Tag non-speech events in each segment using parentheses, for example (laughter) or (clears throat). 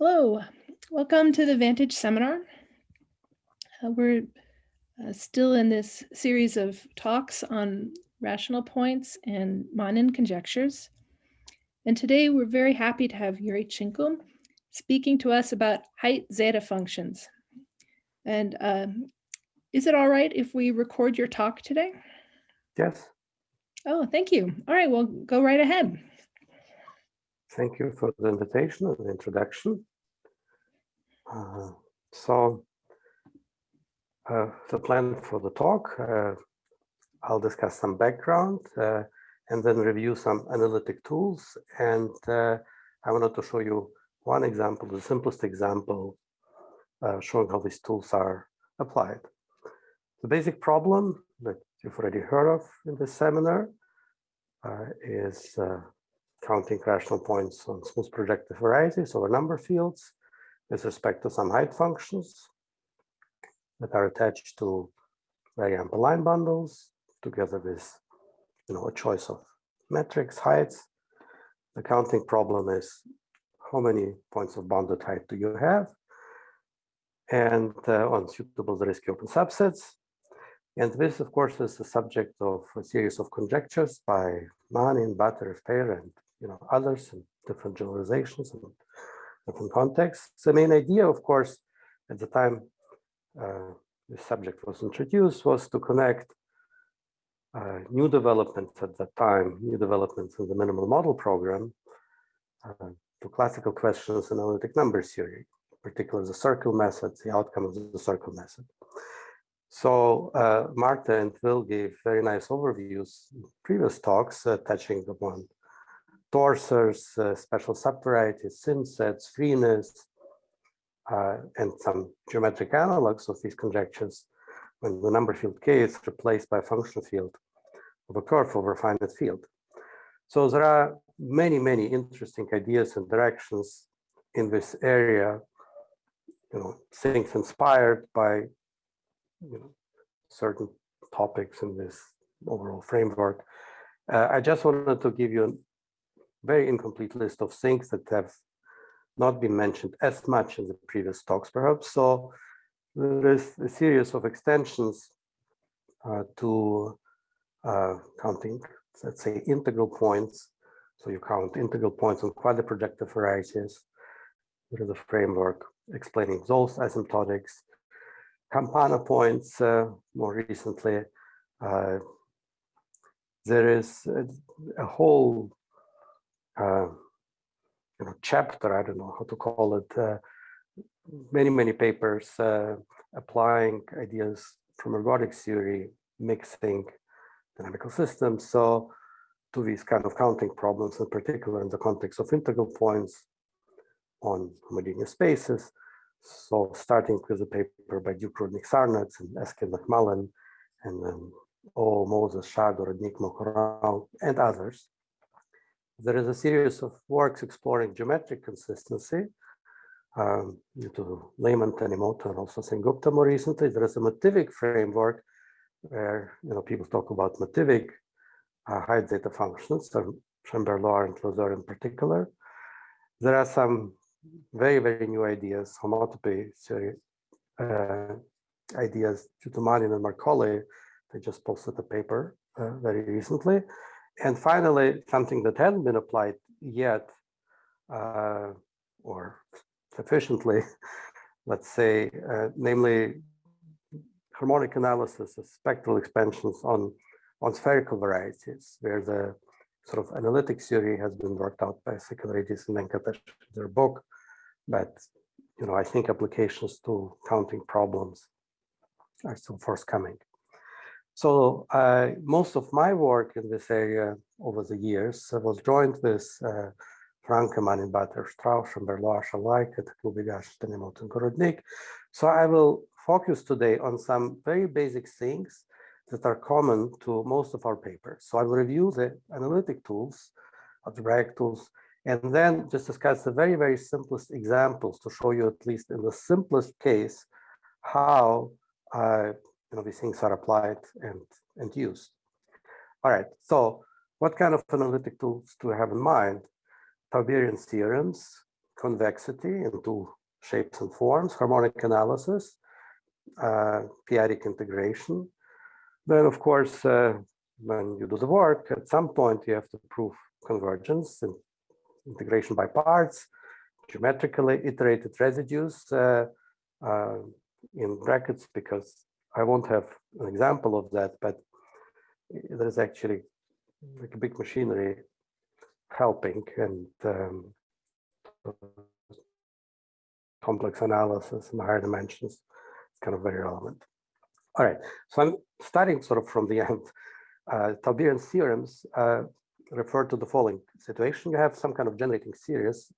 Hello, welcome to the Vantage seminar. Uh, we're uh, still in this series of talks on rational points and Manin conjectures. And today we're very happy to have Yuri Tschinkel speaking to us about height zeta functions. And um, is it all right if we record your talk today? Yes. Oh, thank you. All right, well, go right ahead. Thank you for the invitation and the introduction. Uh, so uh, the plan for the talk, uh, I'll discuss some background uh, and then review some analytic tools. And uh, I wanted to show you one example, the simplest example, uh, showing how these tools are applied. The basic problem that you've already heard of in this seminar is counting rational points on smooth projective varieties over number fields with respect to some height functions that are attached to very ample line bundles together with you know a choice of metrics heights. The counting problem is how many points of bounded height do you have? And uh, on suitable Zariski open subsets. And this of course is the subject of a series of conjectures by Manin, Batyrev, Peyre, and you know others and different generalizations and different contexts. The main idea, of course, at the time uh, the subject was introduced was to connect uh, new developments at that time, new developments in the minimal model program uh, to classical questions in analytic number theory, particularly the circle method, the outcome of the circle method. So uh, Marta and Will gave very nice overviews in previous talks uh, touching upon torsors, uh, special subvarieties, thin sets, freeness, uh, and some geometric analogs of these conjectures when the number field k is replaced by a function field of a curve over a finite field. So there are many, many interesting ideas and directions in this area, you know, things inspired by you know, certain topics in this overall framework. Uh, I just wanted to give you very incomplete list of things that have not been mentioned as much in the previous talks, perhaps. So there is a series of extensions uh, to uh, counting, let's say, integral points. So you count integral points on quasi-projective varieties. There is a framework explaining those asymptotics. Campana points, uh, more recently. Uh, there is a, a whole you know, chapter, I don't know how to call it, uh, many, many papers uh, applying ideas from ergodic theory, mixing dynamical systems. So to these kind of counting problems, in particular in the context of integral points on homogeneous spaces. So starting with a paper by Duke Rudnick Sarnak and Eskin McMullen, and then O. Mozes, Shagor, Enigma, Corral, and others. There is a series of works exploring geometric consistency um, to Lehmann, Tanimoto, and also Sengupta more recently. There is a motivic framework where you know people talk about motivic uh, zeta functions, so Chambert-Loir and Loeser in particular. There are some very, very new ideas, homotopy theory uh, ideas due to Manin and Marcolli. They just posted a paper uh, very recently. And finally, something that hasn't been applied yet, uh, or sufficiently, (laughs) let's say, uh, namely harmonic analysis of spectral expansions on, on spherical varieties, where the sort of analytic theory has been worked out by Sakellaridis and Venkatesh in their book. But, you know, I think applications to counting problems are still forthcoming. So uh, most of my work in this area over the years I was joined with uh, Franke, Manin-Batyrev, Strauch, and Berlois, Shalika, Takloo-Bighash, Tanimoto, and Gorodnik. So I will focus today on some very basic things that are common to most of our papers. So I will review the analytic tools, algebraic tools, and then just discuss the very, very simplest examples to show you at least in the simplest case how uh, you know, these things are applied and, and used. All right, so what kind of analytic tools do we have in mind? Tauberian theorems, convexity in two shapes and forms, harmonic analysis, uh, p-adic integration. Then, of course, uh, when you do the work, at some point you have to prove convergence and integration by parts, geometrically iterated residues uh, uh, in brackets, because I won't have an example of that, but there's actually like a big machinery helping and um, complex analysis in higher dimensions. It's kind of very relevant. All right, so I'm starting sort of from the (laughs) end. Uh, Tauberian theorems uh, refer to the following situation. You have some kind of generating series.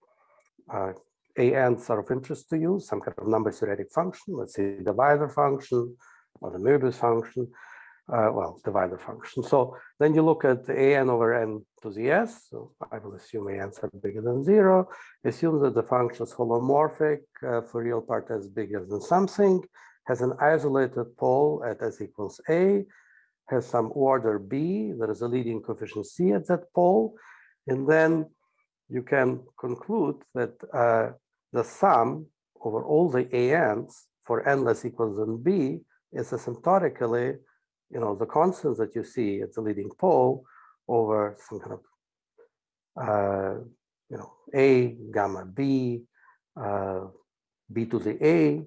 Uh, ANs are of interest to you, some kind of number theoretic function, let's say the divisor function or the Möbius function uh, well, divisor function. So then you look at an over n to the s. So I will assume an's are bigger than zero. Assume that the function is holomorphic uh, for real part s bigger than something, has an isolated pole at s equals a, has some order b, there is a leading coefficient c at that pole, and then you can conclude that uh, the sum over all the an's for n less equals than b is asymptotically you know, the constants that you see at the leading pole over some kind of, uh, you know, A, gamma B, uh, B to the A,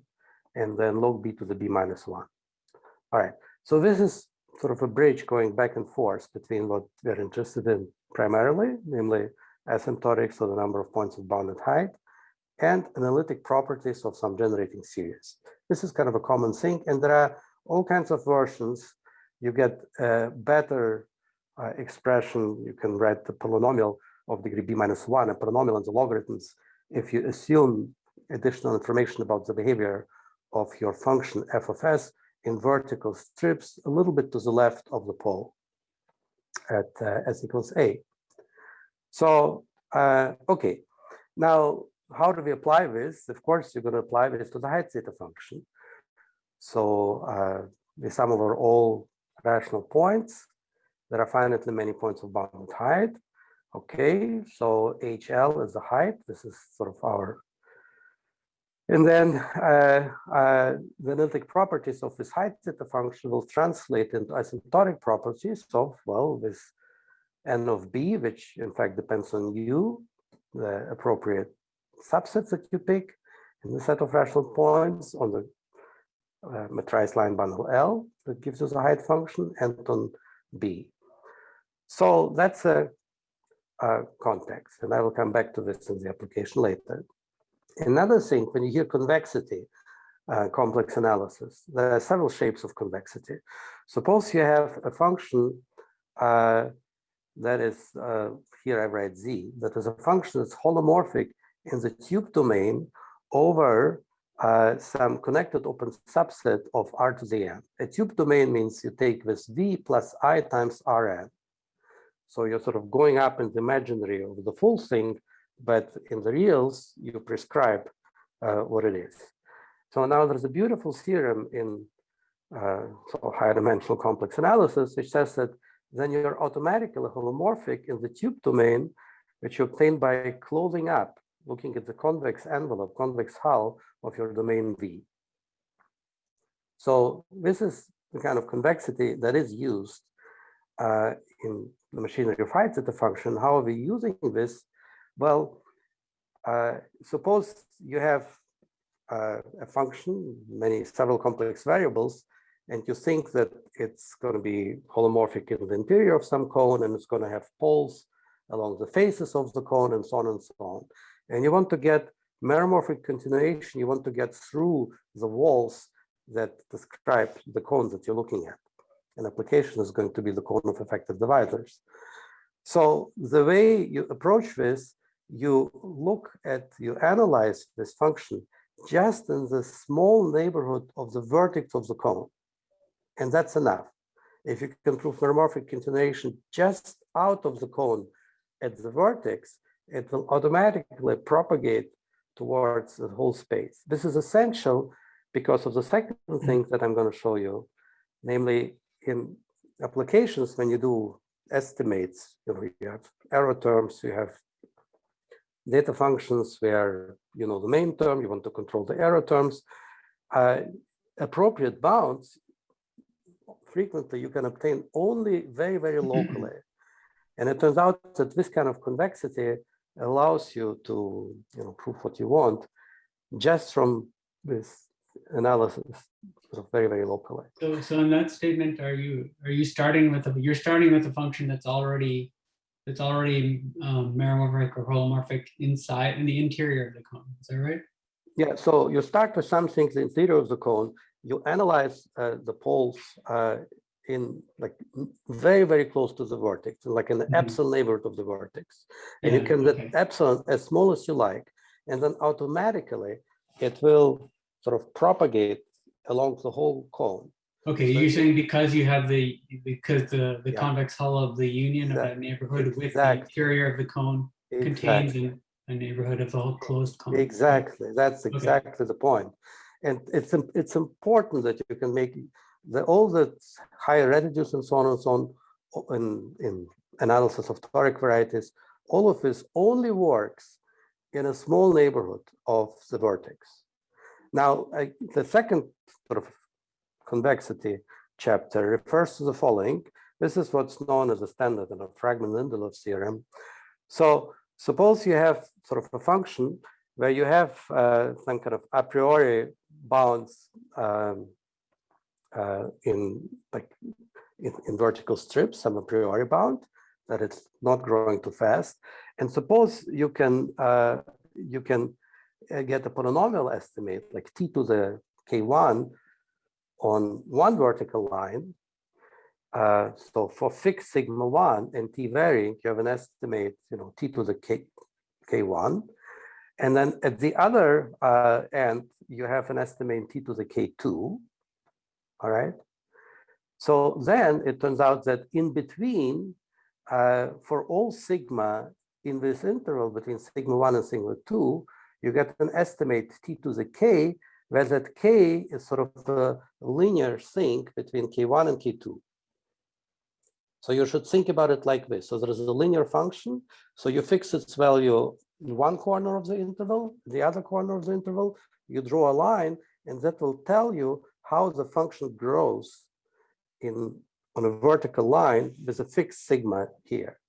and then log B to the B minus one. All right, so this is sort of a bridge going back and forth between what we're interested in primarily, namely asymptotics or the number of points of bounded height, and analytic properties of some generating series. This is kind of a common thing, and there are all kinds of versions you get a better uh, expression. You can write the polynomial of degree b minus one, a polynomial and the logarithms, if you assume additional information about the behavior of your function f of s in vertical strips a little bit to the left of the pole at uh, s equals a. So, uh, okay, now how do we apply this? Of course, you're going to apply this to the height zeta function. So uh, sum over all rational points. There are finitely many points of bounded height. Okay, so HL is the height. This is sort of our, and then uh, uh, the analytic properties of this height zeta function will translate into asymptotic properties of, well, this n of b, which in fact depends on u, the appropriate subsets that you pick in the set of rational points on the uh, metrized line bundle L that gives us a height function and on B. So that's a, a, context, and I will come back to this in the application later. Another thing, when you hear convexity, uh, complex analysis, there are several shapes of convexity. Suppose you have a function uh, that is, uh, here I write z, that is a function that's holomorphic in the tube domain over uh, some connected open subset of R to the n. A tube domain means you take this V plus I times Rn. So you're sort of going up in the imaginary of the full thing, but in the reals, you prescribe uh, what it is. So now there's a beautiful theorem in uh, so higher dimensional complex analysis, which says that then you're automatically holomorphic in the tube domain, which you obtain by closing up looking at the convex envelope, convex hull of your domain V. So this is the kind of convexity that is used uh, in the machinery of height zeta function. How are we using this? Well, uh, suppose you have uh, a function, many several complex variables, and you think that it's going to be holomorphic in the interior of some cone, and it's going to have poles along the faces of the cone, and so on and so on and you want to get meromorphic continuation, you want to get through the walls that describe the cone that you're looking at. An application is going to be the cone of effective divisors. So the way you approach this, you look at, you analyze this function just in the small neighborhood of the vertex of the cone. And that's enough. If you can prove meromorphic continuation just out of the cone at the vertex, it will automatically propagate towards the whole space. This is essential because of the second thing that I'm going to show you, namely in applications when you do estimates, you, know, you have error terms, you have zeta functions where you know the main term, you want to control the error terms. Uh, appropriate bounds, frequently you can obtain only very, very (clears throat) locally. And it turns out that this kind of convexity allows you to you know, prove what you want just from this analysis sort of very, very locally. So, so in that statement, are you, are you starting with, a you're starting with a function that's already, that's already um, meromorphic or holomorphic inside, in the interior of the cone, is that right? Yeah, so you start with something in the interior of the cone, you analyze uh, the poles uh, in like very, very close to the vertex, like in the Mhm. epsilon neighborhood of the vertex. And you Yeah, can okay. get epsilon as small as you like, and then automatically it will sort of propagate along the whole cone. Okay, So you're saying because you have the, because the, the Yeah. convex hull of the union of that neighborhood with the interior of the cone contains Exactly. an- a neighborhood of whole closed cone. Exactly, that's exactly the. And it's, it's important that you can make the, all the higher residues and so on and so on in, in analysis of toric varieties, all of this only works in a small neighborhood of the vertex. Now, I, the second sort of convexity chapter refers to the following. This is what's known as a standard and a Phragmén Lindelöf theorem. So suppose you have sort of a function where you have uh, some kind of a priori bounds um, uh, in like in, in vertical strips, some a priori bound that it's not growing too fast. And suppose you can uh, you can uh, get a polynomial estimate like t to the k1 on one vertical line. Uh, so for fixed sigma 1 and t varying, you have an estimate, you know, t to the k, k1. And then at the other uh, end, you have an estimate t to the k2. All right. So then it turns out that in between, uh, for all sigma in this interval between sigma 1 and sigma 2, you get an estimate t to the k, where that k is sort of the linear thing between k1 and k2. So you should think about it like this. So there is a linear function. So you fix its value in one corner of the interval, the other corner of the interval, you draw a line, and that will tell you how the function grows in on a vertical line with a fixed sigma here.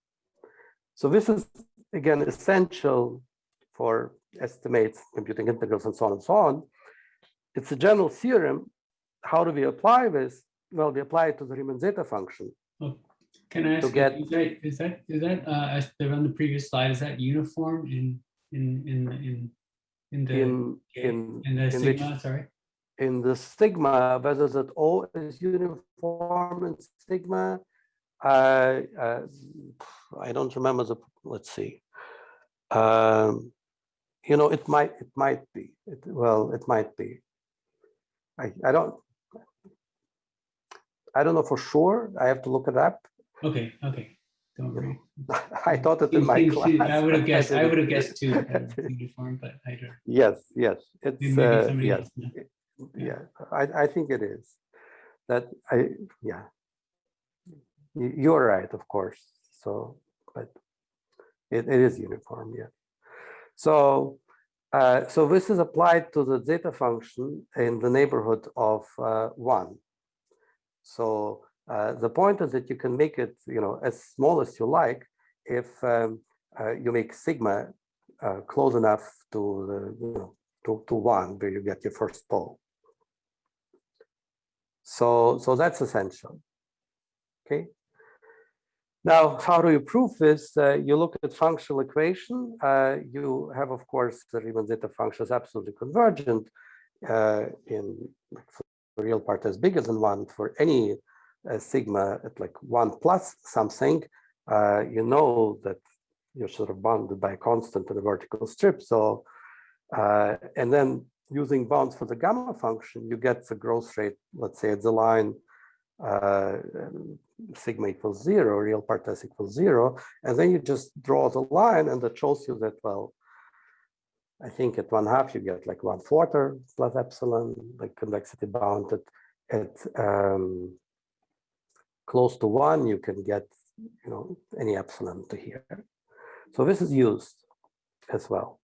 So this is again essential for estimates, computing integrals, and so on and so on. It's a general theorem. How do we apply this? Well, we apply it to the Riemann zeta function. Can I ask, you, get- is that, is that, is that, uh, as on the previous slide, is that uniform in, in, in, in, in the, In in in the in which- sigma, sorry? In the sigma, whether that O is uniform in sigma, uh, uh, I don't remember the, let's see. Um, you know, it might, it might be, it, well, it might be. I, I don't, I don't know for sure. I have to look it up. Okay, okay, don't worry. (laughs) I thought it in my class. I would have guessed, (laughs) I didn't. would have guessed too, that (laughs) uniform, but I don't. Yes, yes, it's, maybe uh, yes. else. Yeah, I, I think it is. That I, yeah. You- You're right, of course. So, but it, it is uniform, yeah. So, uh, so this is applied to the zeta function in the neighborhood of uh, one. So uh, the point is that you can make it, you know, as small as you like if um, uh, you make sigma uh, close enough to the, you know, to, to one where you get your first pole. So, so that's essential. Okay. Now, how do you prove this? Uh, you look at functional equation. Uh, you have, of course, the Riemann zeta function is absolutely convergent uh, in real part as bigger than one for any uh, sigma at like one plus something. Uh, you know that you're sort of bounded by a constant in a vertical strip. So, uh, and then using bounds for the gamma function, you get the growth rate, let's say at the line uh, sigma equals zero, real part s equals zero, and then you just draw the line and that shows you that, well, I think at one half you get like one quarter plus epsilon, like convexity bounded at um, close to one, you can get, you know, any epsilon to here. So this is used. as well.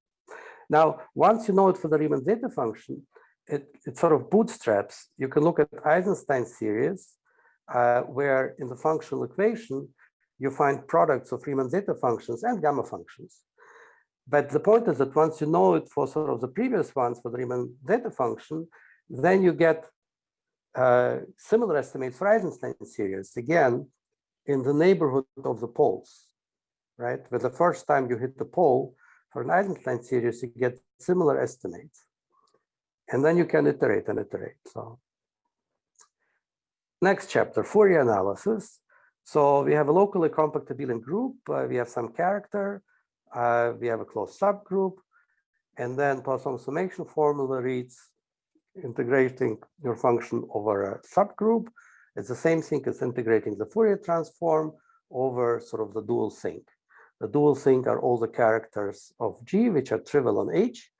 Now, once you know it for the Riemann zeta function, it, it sort of bootstraps. You can look at Eisenstein series, uh, where in the functional equation, you find products of Riemann zeta functions and gamma functions. But the point is that once you know it for sort of the previous ones for the Riemann zeta function, then you get uh, similar estimates for Eisenstein series, again, in the neighborhood of the poles, right? But the first time you hit the pole for an Eisenstein series, you get similar estimates. And then you can iterate and iterate. So next chapter, Fourier analysis. So we have a locally compact abelian group. Uh, we have some character. Uh, we have a closed subgroup. And then Poisson summation formula reads integrating your function over a subgroup. It's the same thing as integrating the Fourier transform over sort of the dual thing. The dual thing are all the characters of G, which are trivial on H.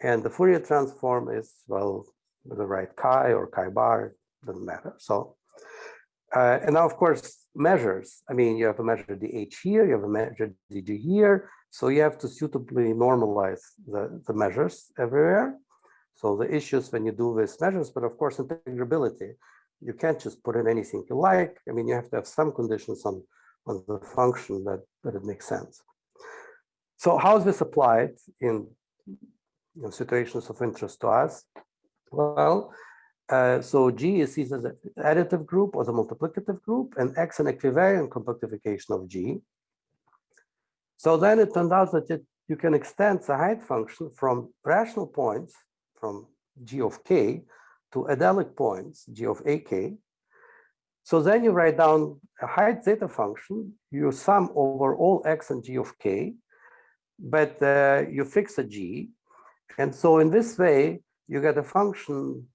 And the Fourier transform is, well, the right chi or chi bar, doesn't matter. So, uh, and now, of course, measures. I mean, you have a measure the H here, you have a measure the G here. So you have to suitably normalize the, the measures everywhere. So the issues when you do these measures, but of course, integrability, you can't just put in anything you like. I mean, you have to have some conditions on, on the function that, that it makes sense. So how is this applied in you know, situations of interest to us? Well, uh, so G is either the additive group or the multiplicative group, and X an equivariant compactification of G. So then it turned out that it, you can extend the height function from rational points, from G of K, to adelic points, G of AK. So then you write down a height zeta function, you sum over all X and G of K, but uh, you fix a G, and so in this way, you get a function,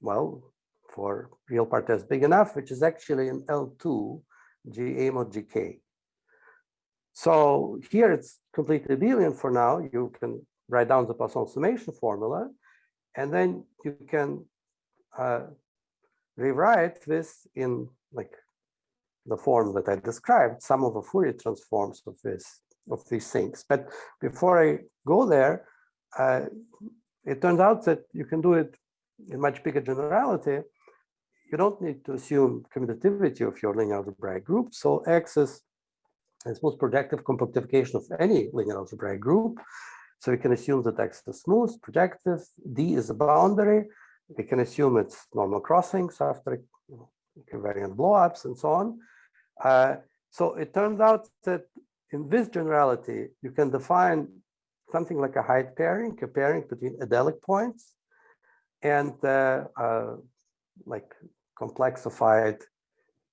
well, for real part s big enough, which is actually an L2 G A mod GK. So here it's completely abelian for now. You can write down the Poisson summation formula, and then you can uh, rewrite this in like the form that I described, some of the Fourier transforms of this of these things. But before I go there, uh, it turns out that you can do it in much bigger generality. You don't need to assume commutativity of your linear algebraic group. So X is the most projective compactification of any linear algebraic group. So we can assume that X is smooth, projective, D is a boundary. We can assume it's normal crossings after you know, covariant blowups and so on. Uh, so it turns out that in this generality, you can define something like a height pairing, a pairing between adelic points and uh, uh, like complexified,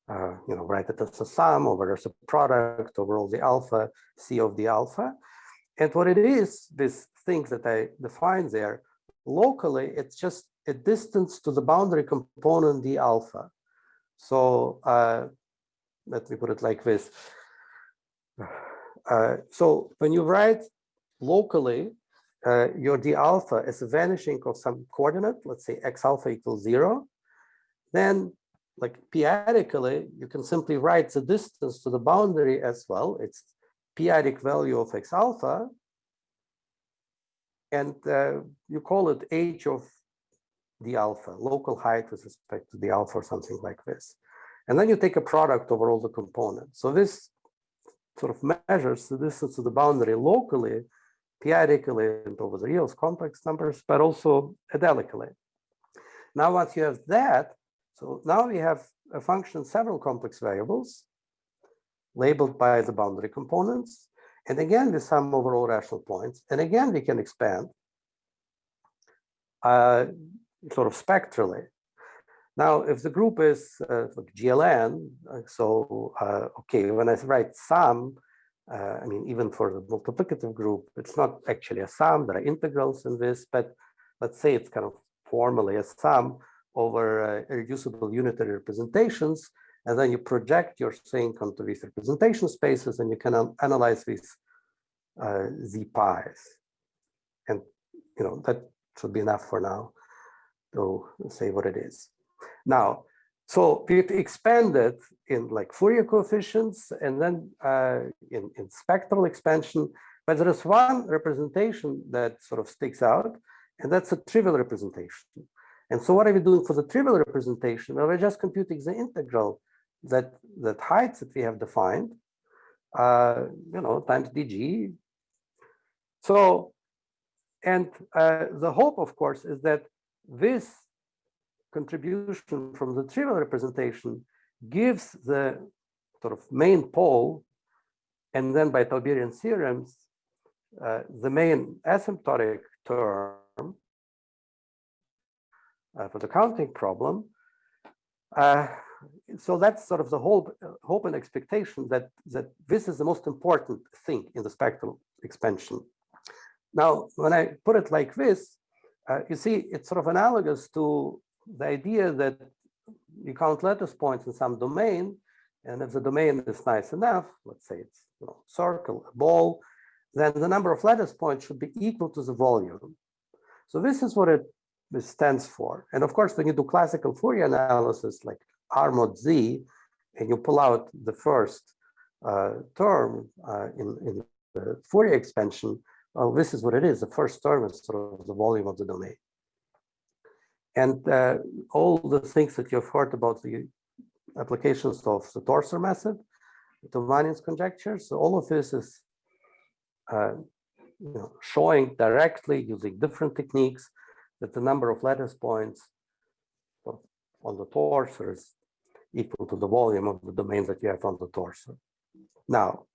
uh, you know, write it as a sum over as a product over all the alpha, C of the alpha. And what it is, this thing that I defined there, locally, it's just a distance to the boundary component d alpha. So uh, let me put it like this. Uh, so when you write locally, uh, your d alpha is a vanishing of some coordinate, let's say x alpha equals zero, then like p-adically, you can simply write the distance to the boundary as well. It's p-adic value of x alpha. And uh, you call it h of the alpha, local height with respect to the alpha or something like this. And then you take a product over all the components. So this sort of measures the distance to the boundary locally, p-adically and over the reals complex numbers, but also adelically. Now, once you have that, so now we have a function, several complex variables labeled by the boundary components. And again, we sum over all rational points. And again, we can expand uh, sort of spectrally. Now, if the group is uh, GLN, uh, so uh, okay, when I write sum, uh, I mean, even for the multiplicative group, it's not actually a sum, there are integrals in this, but let's say it's kind of formally a sum over uh, irreducible unitary representations, and then you project your thing onto these representation spaces, and you can analyze these uh, z pies. And, you know, that should be enough for now to say what it is. Now, so we expanded in like Fourier coefficients and then uh, in, in spectral expansion, But there is one representation that sort of sticks out, and that's a trivial representation. And so what are we doing for the trivial representation? Well, we're just computing the integral that, that heights that we have defined, uh, you know, times dg. So, and uh, the hope, of course, is that this contribution from the trivial representation gives the sort of main pole, and then by Tauberian theorems, uh, the main asymptotic term uh, for the counting problem. Uh, so that's sort of the hope, hope and expectation that, that this is the most important thing in the spectral expansion. Now, when I put it like this, uh, you see, it's sort of analogous to the idea that you count lattice points in some domain, and if the domain is nice enough, let's say it's you know, circle, a ball, then the number of lattice points should be equal to the volume. So this is what it stands for. And of course, when you do classical Fourier analysis like R mod Z, and you pull out the first uh, term uh, in, in the Fourier expansion, well, this is what it is. The first term is sort of the volume of the domain. And uh, all the things that you've heard about the applications of the Torsor method, the Manin's conjecture, so all of this is uh, you know, showing directly using different techniques that the number of lattice points on the torsor is equal to the volume of the domain that you have on the torsor. Now,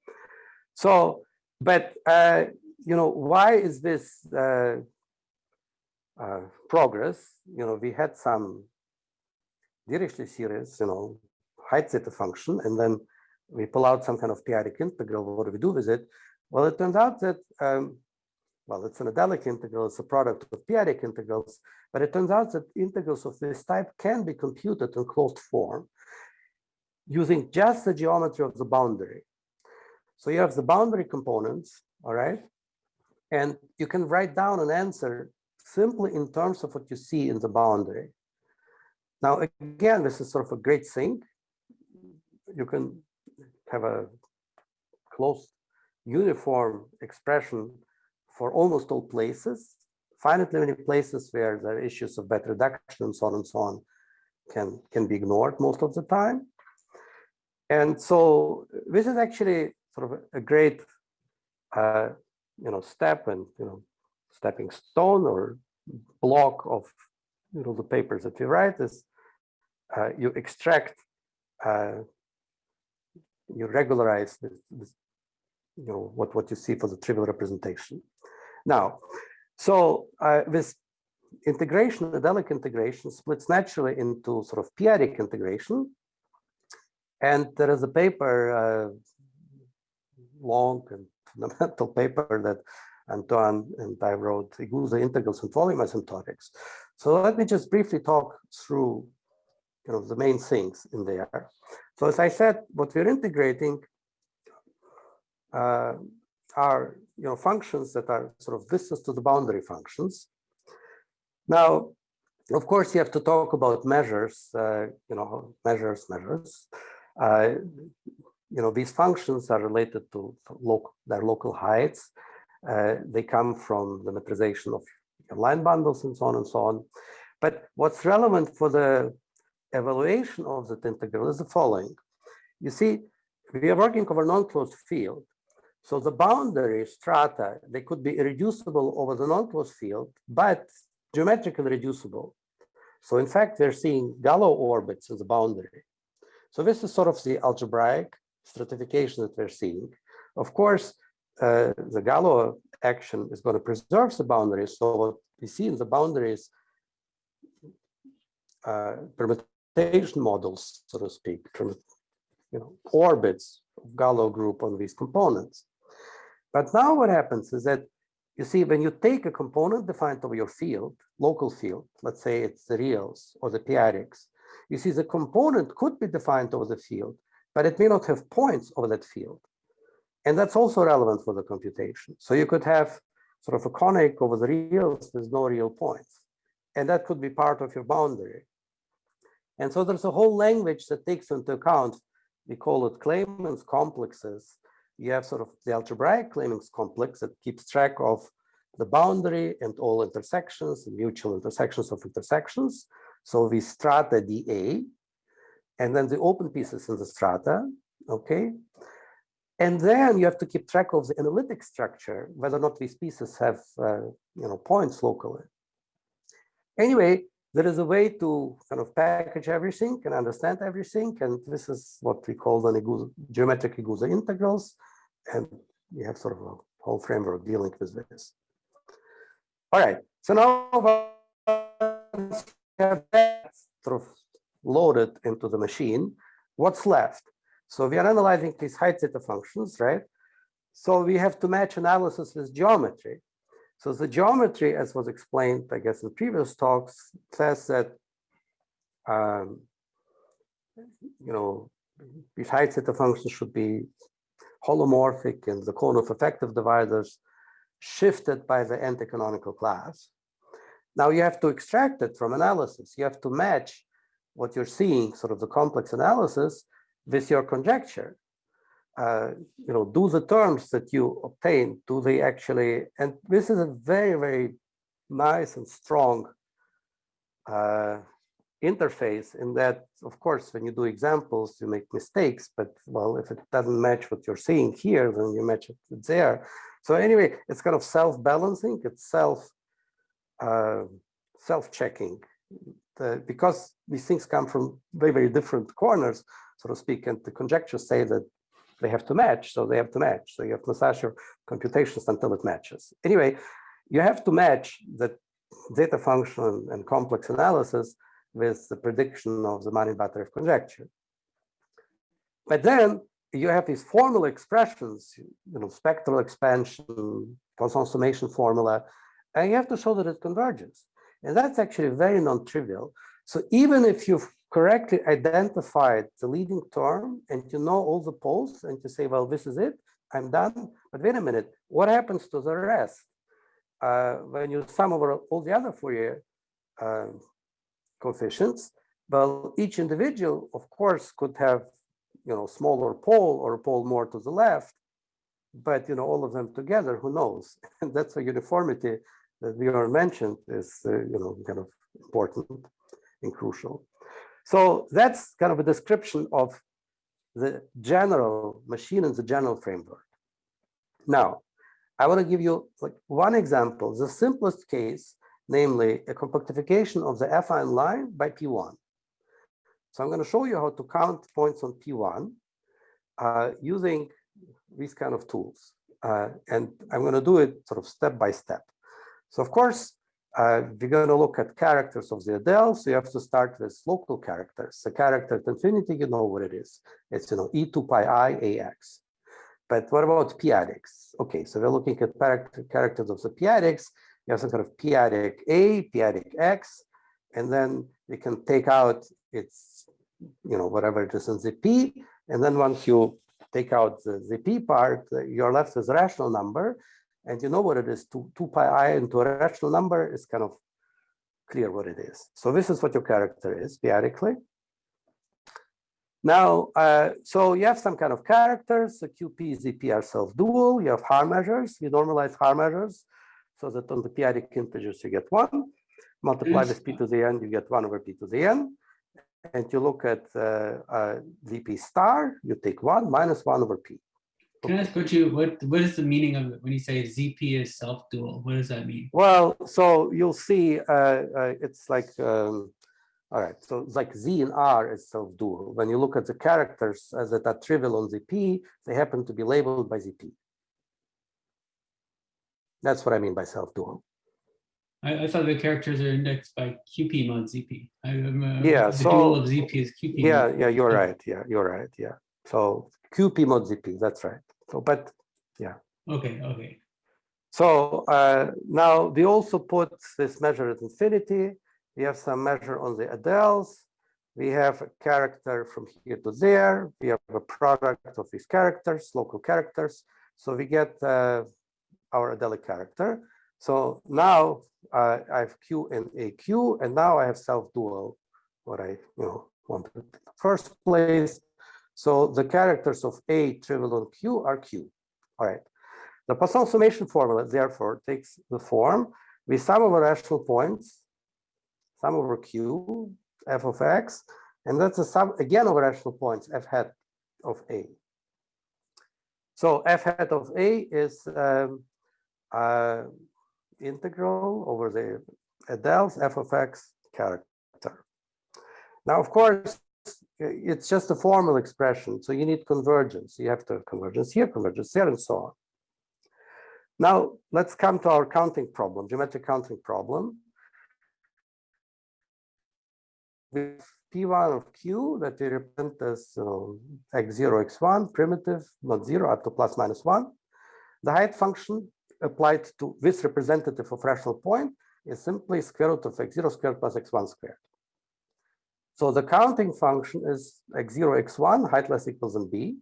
so, but, uh, you know, why is this uh, uh, progress? You know, we had some Dirichlet series, you know, height zeta function, and then we pull out some kind of p-adic integral. What do we do with it? Well, it turns out that um, well, it's an adelic integral, it's a product of p-adic integrals, but it turns out that integrals of this type can be computed in closed form using just the geometry of the boundary. So you have the boundary components, all right? And you can write down an answer simply in terms of what you see in the boundary. Now, again, this is sort of a great thing. You can have a closed uniform expression for almost all places, finitely many places where there are issues of bad reduction and so on and so on can, can be ignored most of the time. And so this is actually sort of a great, uh, you know, step and, you know, stepping stone or block of, you know, the papers that you write is uh, you extract, uh, you regularize this, this, you know, what, what you see for the trivial representation. Now, so uh, this integration, the adelic integration splits naturally into sort of p-adic integration. And there is a paper, uh, long and fundamental paper that Antoine and I wrote, Igusa integrals and volume asymptotics. So let me just briefly talk through you know, the main things in there. So as I said, what we're integrating uh, are you know functions that are sort of distance to the boundary functions. Now, of course, you have to talk about measures. Uh, you know, measures, measures. Uh, you know, these functions are related to local their local heights. Uh, they come from the metrization of line bundles and so on and so on. But what's relevant for the evaluation of that integral is the following. You see, we are working over non-closed field. So the boundary strata, they could be irreducible over the non-closed field, but geometrically reducible. So in fact, we're seeing Galois orbits as a boundary. So this is sort of the algebraic stratification that we're seeing. Of course, uh, the Galois action is going to preserve the boundaries. So what we see in the boundaries uh, permutation models, so to speak, you know, orbits of Galois group on these components. But now what happens is that you see when you take a component defined over your field, local field, let's say it's the reals or the p-adics, you see the component could be defined over the field, but it may not have points over that field. And that's also relevant for the computation. So you could have sort of a conic over the reals with no real points. And that could be part of your boundary. And so there's a whole language that takes into account, we call it Clemens complexes, you have sort of the algebraic Clemens complex that keeps track of the boundary and all intersections, and mutual intersections of intersections. So we strata dA, and then the open pieces in the strata, okay? And then you have to keep track of the analytic structure, whether or not these pieces have, uh, you know, points locally. Anyway, there is a way to kind of package everything and understand everything. And this is what we call the geometric Igusa integrals. And we have sort of a whole framework dealing with this. All right, so now have that loaded into the machine, what's left? So we are analyzing these height zeta functions, right? So we have to match analysis with geometry. So the geometry, as was explained, I guess, in previous talks, says that, um, you know, these height zeta functions should be holomorphic and the cone of effective divisors shifted by the anti-canonical class. Now you have to extract it from analysis. You have to match what you're seeing, sort of the complex analysis, with your conjecture. Uh, you know, do the terms that you obtain, do they actually, and this is a very, very nice and strong uh, interface in that, of course, when you do examples, you make mistakes, but well, if it doesn't match what you're seeing here, then you match it there. So anyway, it's kind of self-balancing, it's self, uh, self-checking, because these things come from very, very different corners, so to speak, and the conjectures say that they have to match, so they have to match. So you have to massage your computations until it matches. Anyway, you have to match the zeta function and complex analysis with the prediction of the Manin Batyrev conjecture. But then you have these formal expressions, you know, spectral expansion, Poisson summation formula, and you have to show that it converges. And that's actually very non-trivial. So even if you've correctly identified the leading term and you know all the poles and you say, well, this is it, I'm done. But wait a minute, what happens to the rest? Uh, when you sum over all the other Fourier uh, coefficients, well, each individual, of course, could have, you know, smaller pole or a pole more to the left, but, you know, all of them together, who knows? And (laughs) that's why uniformity that we are mentioned is, uh, you know, kind of important and crucial. So that's kind of a description of the general machine and the general framework. Now, I want to give you like one example, the simplest case, namely a compactification of the affine line by P1. So I'm going to show you how to count points on P1 uh, using these kind of tools. Uh, and I'm going to do it sort of step by step. So of course, uh, we're going to look at characters of the Adele. So you have to start with local characters. The character at infinity, you know what it is. It's, you know, e2 pi i ax. But what about p-adics? Okay, so we're looking at characters of the p-adics. You have some kind of p-adic a, p-adic x, and then you can take out its, you know, whatever it is in the p. And then once you take out the, the p part, you're left with a rational number. And you know what it is, 2, 2 pi i into a rational number is kind of clear what it is. So this is what your character is, theoretically. Now, uh, so you have some kind of characters, the QP, ZP are self-dual, you have Haar measures, you normalize Haar measures, so that on the p-adic integers you get one, multiply Yes. with p to the n, you get one over p to the n, and you look at uh, uh, ZP star, you take one minus one over p. Can I ask what you, what, what is the meaning of it when you say ZP is self-dual? What does that mean? Well, so you'll see, uh, uh, it's like, um, all right, so it's like Z and R is self-dual. When you look at the characters as that are trivial on ZP, they happen to be labeled by ZP. That's what I mean by self-dual. I, I thought the characters are indexed by QP mod ZP. I, uh, Yeah, the so- dual of ZP is QP. Yeah, mod. yeah, you're right. Yeah, you're right. Yeah. So QP mod ZP, that's right. So, but yeah. Okay, okay. So uh, now we also put this measure at infinity. We have some measure on the Adels. We have a character from here to there. We have a product of these characters, local characters. So we get uh, our Adelic character. So now uh, I have Q and AQ, and now I have self-dual, what I you know wanted in the first place. So the characters of A trivial on Q are Q. All right. The Poisson summation formula, therefore, takes the form we sum over rational points, sum over Q, f of x, and that's a sum again over rational points, f hat of A. So f hat of A is um, uh, integral over the Adele's f of x character. Now, of course, it's just a formal expression, so you need convergence. You have to have convergence here, convergence there, and so on. Now, let's come to our counting problem, geometric counting problem. With P1 of Q that we represent as uh, x0, x1, primitive, not zero, up to plus minus one. The height function applied to this representative of rational point is simply square root of x0 squared plus x1 squared. So the counting function is x0, x1, height less equals than b.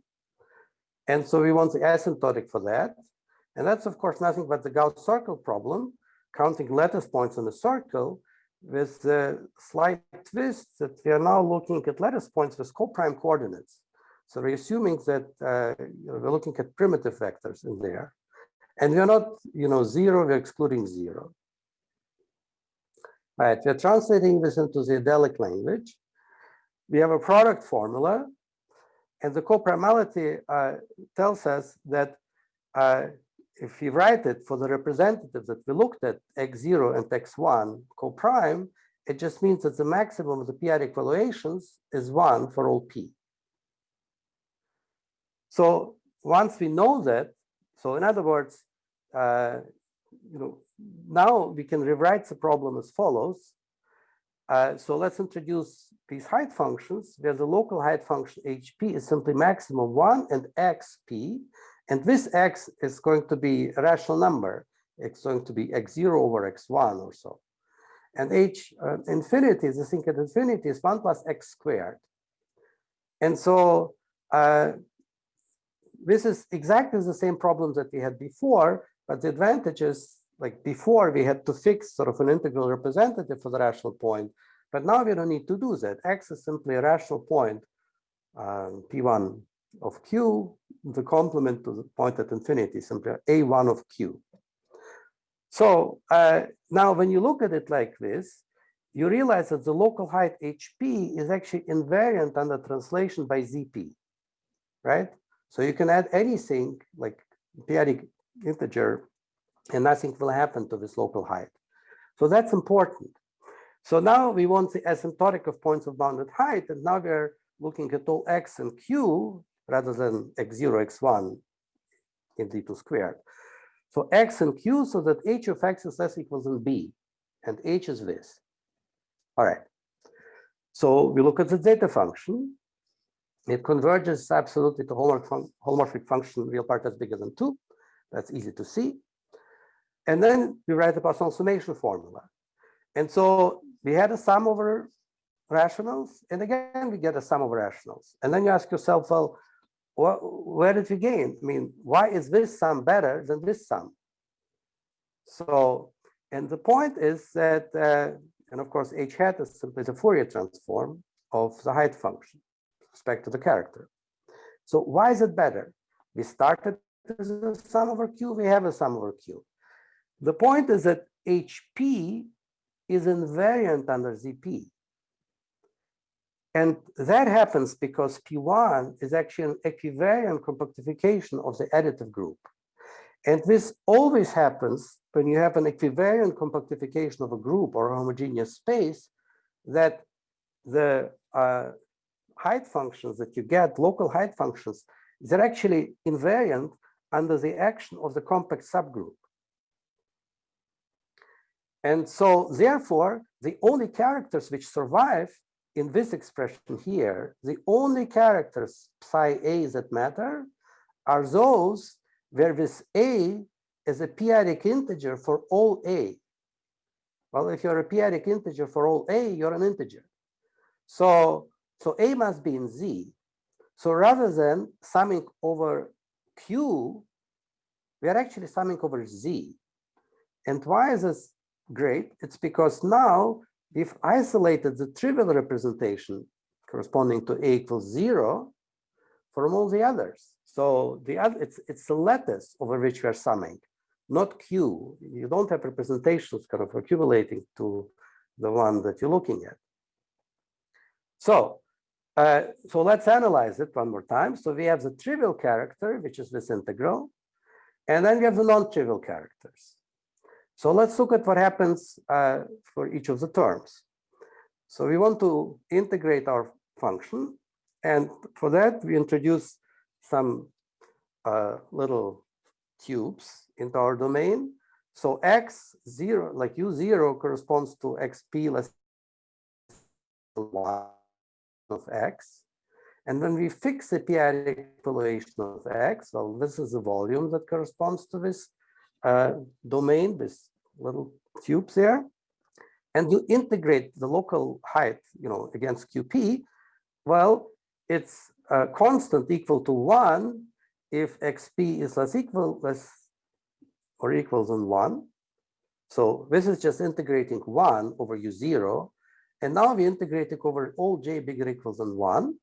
And so we want the asymptotic for that. And that's, of course, nothing but the Gauss circle problem, counting lattice points in a circle with the slight twist that we are now looking at lattice points with co-prime coordinates. So we're assuming that uh, you know, we're looking at primitive vectors in there. And we're not, you know, zero, we're excluding zero. All right, we're translating this into the Adelic language. We have a product formula, and the coprimality uh, tells us that uh, if we write it for the representative that we looked at, x0 and x1 co-prime, it just means that the maximum of the p-adic evaluations is one for all p. So once we know that, so in other words, uh, you know, now we can rewrite the problem as follows. Uh, so let's introduce these height functions where the local height function hp is simply maximum one and xp and this x is going to be a rational number. It's going to be x0 over x1 or so. And h uh, infinity, the thing at infinity is 1 plus x squared. And so uh, this is exactly the same problem that we had before, but the advantage is like before we had to fix sort of an integral representative for the rational point, but now we don't need to do that. X is simply a rational point, um, P1 of Q, the complement to the point at infinity, simply A1 of Q. So uh, now when you look at it like this, you realize that the local height HP is actually invariant under translation by ZP, right? So you can add anything like p-adic integer and nothing will happen to this local height. So that's important. So now we want the asymptotic of points of bounded height, and now we're looking at all x and q rather than x0, x1 in d2 squared. So x and q so that h of x is less equals than b, and h is this. All right. So we look at the zeta function. It converges absolutely to holomorphic, fun holomorphic function real part that's bigger than two. That's easy to see. And then we write the Poisson summation formula. And so we had a sum over rationals, and again, we get a sum of rationals. And then you ask yourself, well, where did we gain? I mean, why is this sum better than this sum? So, and the point is that, uh, and of course, h hat is simply the Fourier transform of the height function with respect to the character. So why is it better? We started as a sum over q, we have a sum over q. The point is that HP is invariant under ZP. And that happens because P1 is actually an equivariant compactification of the additive group. And this always happens when you have an equivariant compactification of a group or a homogeneous space that the uh, height functions that you get, local height functions, they're actually invariant under the action of the compact subgroup. And so therefore, the only characters which survive in this expression here, the only characters psi a that matter are those where this a is a p-adic integer for all a. Well, if you're a p-adic integer for all a, you're an integer. So, so a must be in z. So rather than summing over q, we are actually summing over z. And why is this great? It's because now we've isolated the trivial representation corresponding to a equals zero, from all the others. So the other, it's, it's the lattice over which we are summing, not Q. You don't have representations kind of accumulating to the one that you're looking at. So, uh, so let's analyze it one more time. So we have the trivial character, which is this integral, and then we have the non-trivial characters. So let's look at what happens uh, for each of the terms. So we want to integrate our function. And for that, we introduce some uh, little cubes into our domain. So x zero, like u zero corresponds to xp less one of x. And when we fix the p-adic population of x, well, this is the volume that corresponds to this uh, domain, this little cubes there. And you integrate the local height, you know, against qp, well, it's a constant equal to one if xp is less equal, less or equals than one. So this is just integrating one over u zero. And now we integrate it over all j bigger equals than one.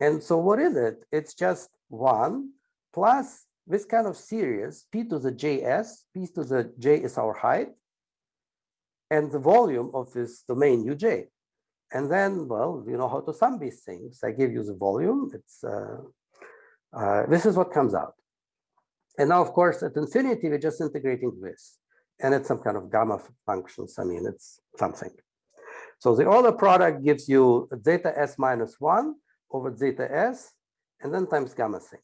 And so what is it? It's just one plus this kind of series, p to the js, p to the j is our height, and the volume of this domain uj. And then, well, you know how to sum these things. I give you the volume. It's uh, uh, this is what comes out. And now, of course, at infinity, we're just integrating this. And it's some kind of gamma functions. I mean, it's something. So the other product gives you zeta s minus 1 over zeta s, and then times gamma thing.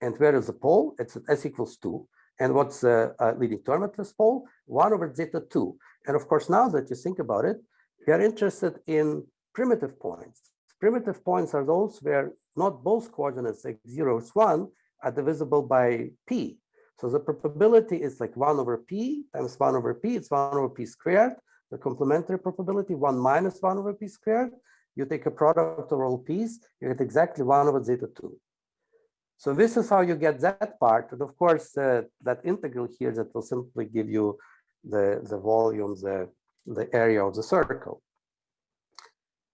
And where is the pole? It's at s equals 2. And what's the uh, leading term at this pole? 1 over zeta 2. And of course, now that you think about it, we are interested in primitive points. Primitive points are those where not both coordinates x0 is 1 are divisible by p. So the probability is like 1 over p times 1 over p. It's 1 over p squared. The complementary probability, 1 minus 1 over p squared. You take a product of all p's, you get exactly 1 over zeta 2. So this is how you get that part. And of course, uh, that integral here that will simply give you the, the volume, the, the area of the circle.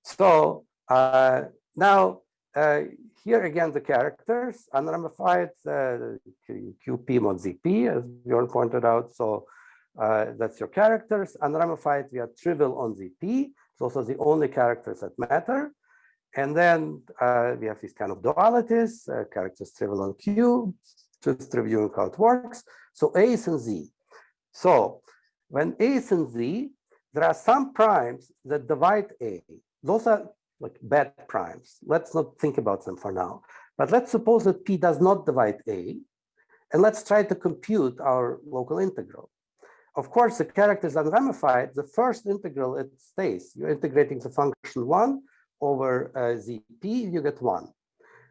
So uh, now uh, here again, the characters unramified uh, QP mod ZP, as Bjorn pointed out. So uh, that's your characters. Unramified, we are trivial on ZP. It's also the only characters that matter. And then uh, we have these kind of dualities, uh, characters trivial on Q, just reviewing how it works. So A is and Z. So when A is and Z, there are some primes that divide A. Those are like bad primes. Let's not think about them for now. But let's suppose that P does not divide A, and let's try to compute our local integral. Of course, the character is unramified. The first integral, it stays. You're integrating the function 1 over uh, zp, you get 1.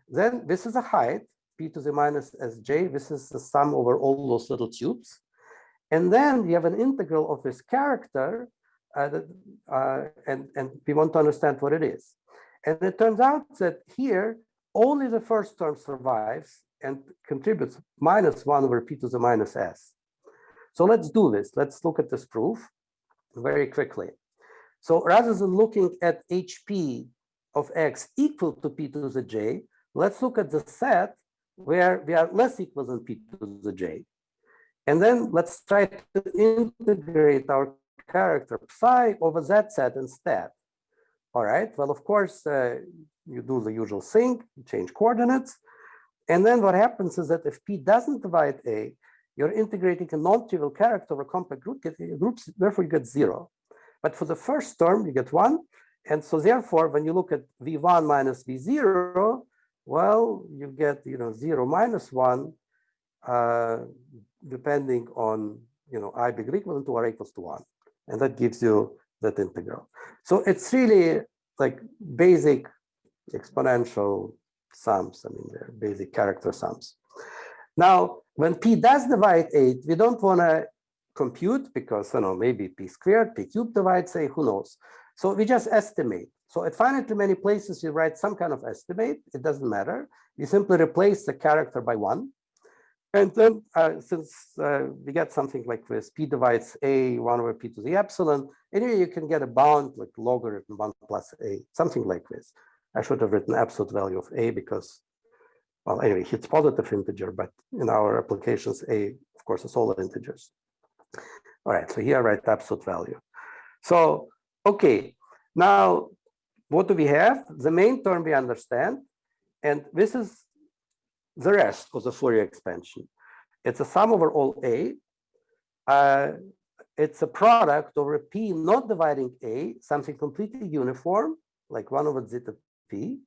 Then this is a height, p to the minus sj. This is the sum over all those little tubes. And then we have an integral of this character, uh, that, uh, and, and we want to understand what it is. And it turns out that here, only the first term survives and contributes minus 1 over p to the minus s. So let's do this. Let's look at this proof very quickly. So rather than looking at HP of X equal to P to the J, let's look at the set where we are less equal than P to the J. And then let's try to integrate our character psi over that set instead. All right, well, of course, uh, you do the usual thing, you change coordinates. And then what happens is that if P doesn't divide A, you're integrating a non-trivial character over compact group, groups, therefore you get zero. But for the first term, you get one. And so therefore, when you look at V1 minus V0, well, you get, you know, zero minus one, uh, depending on, you know, I bigger equal to or equals to one. And that gives you that integral. So it's really like basic exponential sums. I mean, they're basic character sums. Now, when p does divide 8, we don't want to compute because, you know, maybe p squared, p cubed divides 8, who knows? So we just estimate. So at finitely many places, you write some kind of estimate. It doesn't matter. You simply replace the character by 1. And then uh, since uh, we get something like this, p divides a 1 over p to the epsilon, anyway, you can get a bound like logarithm 1 plus a, something like this. I should have written absolute value of a because well, anyway, it's positive integer, but in our applications, a, of course, is all integers. All right, so here I write absolute value. So, okay, now what do we have? The main term we understand, and this is the rest of the Fourier expansion. It's a sum over all A. Uh, it's a product over P not dividing A, something completely uniform, like 1 over zeta P.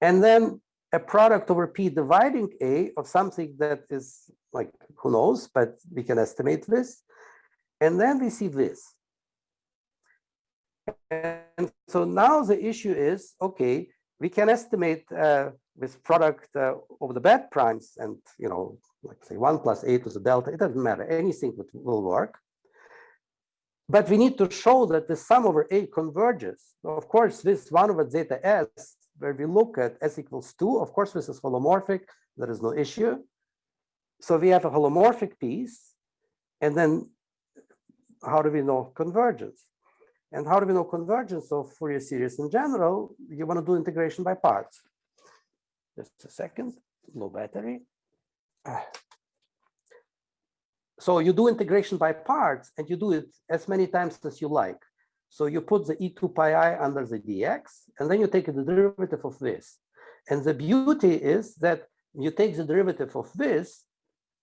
And then a product over P dividing A of something that is like, who knows, but we can estimate this. And then we see this. And so now the issue is, okay, we can estimate uh, this product uh, over the bad primes and, you know, like say one plus a to the delta, it doesn't matter, anything would, will work. But we need to show that the sum over a converges. Of course, this one over zeta s, where we look at s equals two, of course, this is holomorphic, there is no issue. So we have a holomorphic piece, and then how do we know convergence? And how do we know convergence of Fourier series in general? You want to do integration by parts. Just a second, low battery. (sighs) So you do integration by parts and you do it as many times as you like. So you put the e2 pi i under the dx, and then you take the derivative of this. And the beauty is that you take the derivative of this,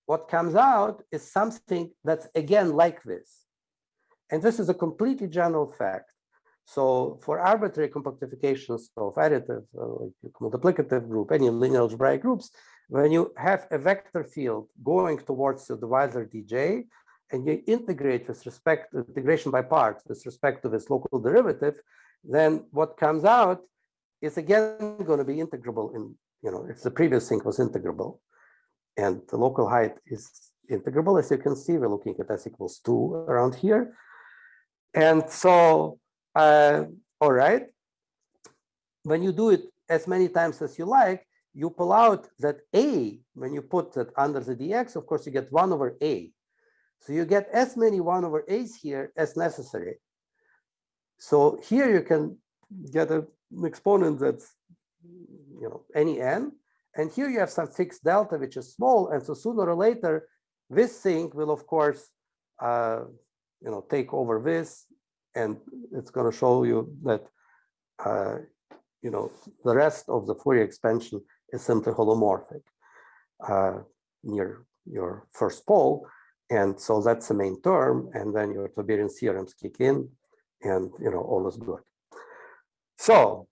what comes out is something that's again like this. And this is a completely general fact. So for arbitrary compactifications of additive, uh, multiplicative group, any linear algebraic groups, when you have a vector field going towards the divisor dj, and you integrate with respect integration by parts with respect to this local derivative, then what comes out is again going to be integrable in, you know, if the previous thing was integrable and the local height is integrable, as you can see, we're looking at s equals two around here. And so, uh, all right, when you do it as many times as you like, you pull out that a, when you put that under the dx, of course, you get 1 over a. So you get as many 1 over a's here as necessary. So here you can get a, an exponent that's, you know, any n. And here you have some fixed delta, which is small. And so sooner or later, this thing will, of course, uh, you know, take over this. And it's going to show you that, uh, you know, the rest of the Fourier expansion is simply holomorphic uh, near your first pole. And so that's the main term. And then your Tauberian theorems kick in and, you know, all is good. So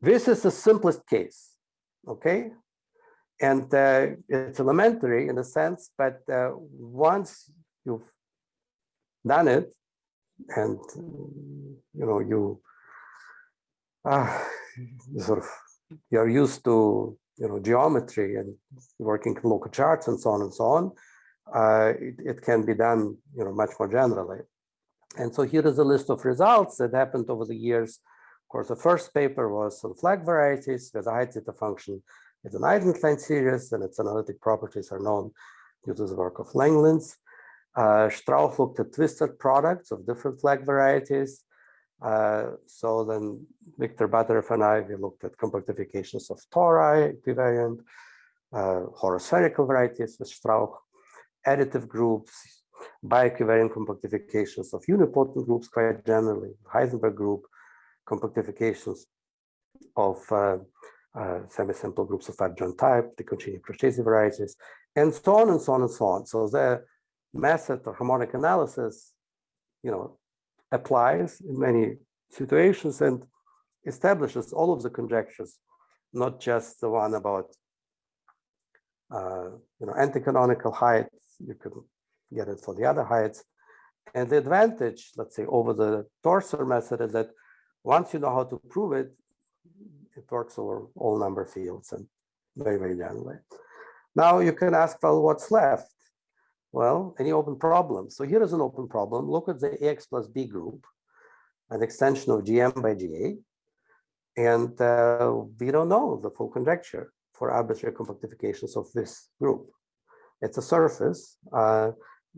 this is the simplest case, okay? And uh, it's elementary in a sense, but uh, once you've done it and, you know, you uh, sort of you're used to you know geometry and working local charts and so on and so on, uh, it, it, can be done you know much more generally. And so here is a list of results that happened over the years. Of course, the first paper was on flag varieties where the height zeta function is an Eisenstein series and its analytic properties are known due to the work of Langlands. Uh, Strauch looked at twisted products of different flag varieties. Uh, so then Victor Batyrev and I, we looked at compactifications of tori equivariant, uh, horospherical varieties with Strauch, additive groups, bi-equivariant compactifications of unipotent groups quite generally, Heisenberg group, compactifications of uh, uh, semi-simple groups of adjoint type, De Concini-Procesi varieties, and so on and so on and so on. So the method of harmonic analysis, you know, applies in many situations and establishes all of the conjectures, not just the one about uh, you know anti-canonical heights. You can get it for the other heights. And the advantage, let's say, over the torsor method is that once you know how to prove it, it works over all number fields and very, very generally. Now you can ask, well, what's left? Well, any open problem. So here is an open problem. Look at the AX plus B group, an extension of GM by GA. And uh, we don't know the full conjecture for arbitrary compactifications of this group. It's a surface. Uh,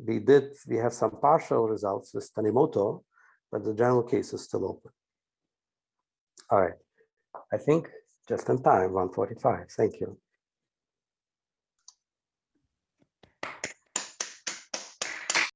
we did, we have some partial results with Tanimoto, but the general case is still open. All right, I think just in time, 145. Thank you.